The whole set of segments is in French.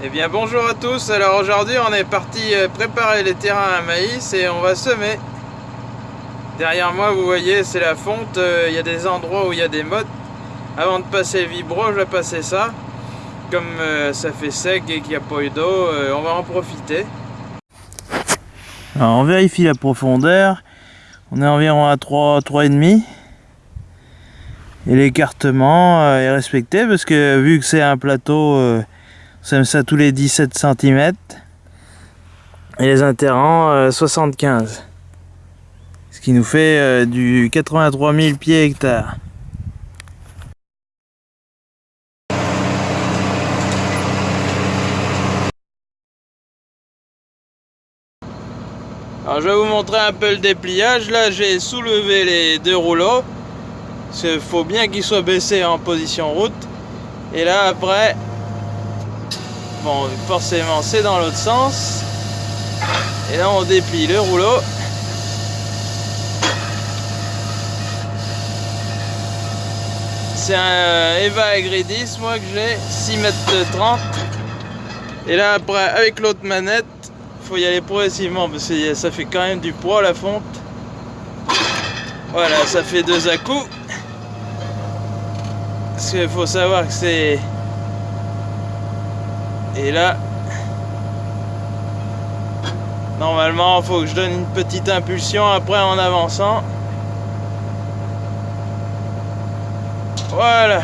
Eh bien bonjour à tous, alors aujourd'hui on est parti euh, préparer les terrains à maïs et on va semer. Derrière moi vous voyez c'est la fonte, euh, il y a des endroits où il y a des mottes. Avant de passer le vibro je vais passer ça. Comme euh, ça fait sec et qu'il n'y a pas eu d'eau, on va en profiter. Alors on vérifie la profondeur, on est environ à 3, 3,5 et l'écartement est respecté parce que vu que c'est un plateau ça ça tous les 17 cm. Et les interrants, 75. Euh, Ce qui nous fait euh, du 83 000 pieds hectares. Alors je vais vous montrer un peu le dépliage. Là j'ai soulevé les deux rouleaux. Il faut bien qu'ils soient baissés en position route. Et là après Bon, forcément, c'est dans l'autre sens. Et là, on déplie le rouleau. C'est un Eva Agridis, moi, que j'ai. 6 mètres 30. Et là, après, avec l'autre manette, faut y aller progressivement parce que ça fait quand même du poids la fonte. Voilà, ça fait deux à coups. Parce qu'il faut savoir que c'est et là, normalement, il faut que je donne une petite impulsion après en avançant. Voilà.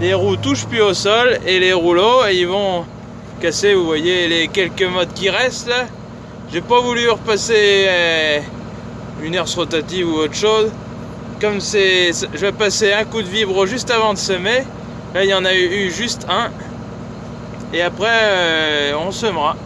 Les roues touchent plus au sol et les rouleaux, ils vont casser, vous voyez, les quelques modes qui restent là. J'ai pas voulu repasser euh, une herse rotative ou autre chose. Comme c'est, je vais passer un coup de vibro juste avant de semer. Là, il y en a eu juste un. Et après, euh, on semera.